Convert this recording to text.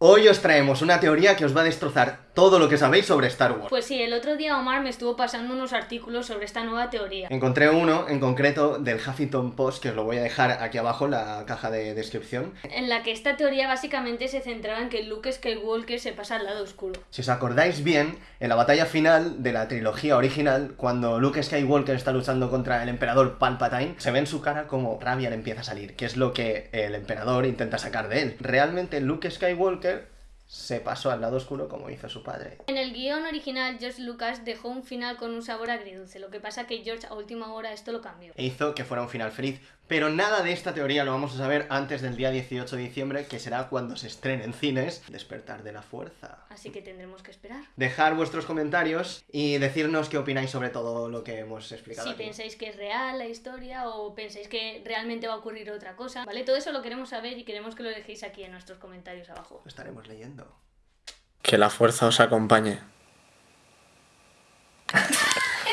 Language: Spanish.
Hoy os traemos una teoría que os va a destrozar todo lo que sabéis sobre Star Wars. Pues sí, el otro día Omar me estuvo pasando unos artículos sobre esta nueva teoría. Encontré uno, en concreto, del Huffington Post, que os lo voy a dejar aquí abajo en la caja de descripción. En la que esta teoría básicamente se centraba en que Luke Skywalker se pasa al lado oscuro. Si os acordáis bien, en la batalla final de la trilogía original, cuando Luke Skywalker está luchando contra el emperador Palpatine, se ve en su cara como rabia le empieza a salir, que es lo que el emperador intenta sacar de él. Realmente Luke Skywalker se pasó al lado oscuro como hizo su padre. En el guion original, George Lucas dejó un final con un sabor agridulce, lo que pasa que George a última hora esto lo cambió. E hizo que fuera un final feliz, pero nada de esta teoría lo vamos a saber antes del día 18 de diciembre, que será cuando se estrene en cines Despertar de la Fuerza. Así que tendremos que esperar. Dejar vuestros comentarios y decirnos qué opináis sobre todo lo que hemos explicado Si aquí. pensáis que es real la historia o pensáis que realmente va a ocurrir otra cosa, ¿vale? Todo eso lo queremos saber y queremos que lo dejéis aquí en nuestros comentarios abajo. Lo estaremos leyendo. Que la fuerza os acompañe.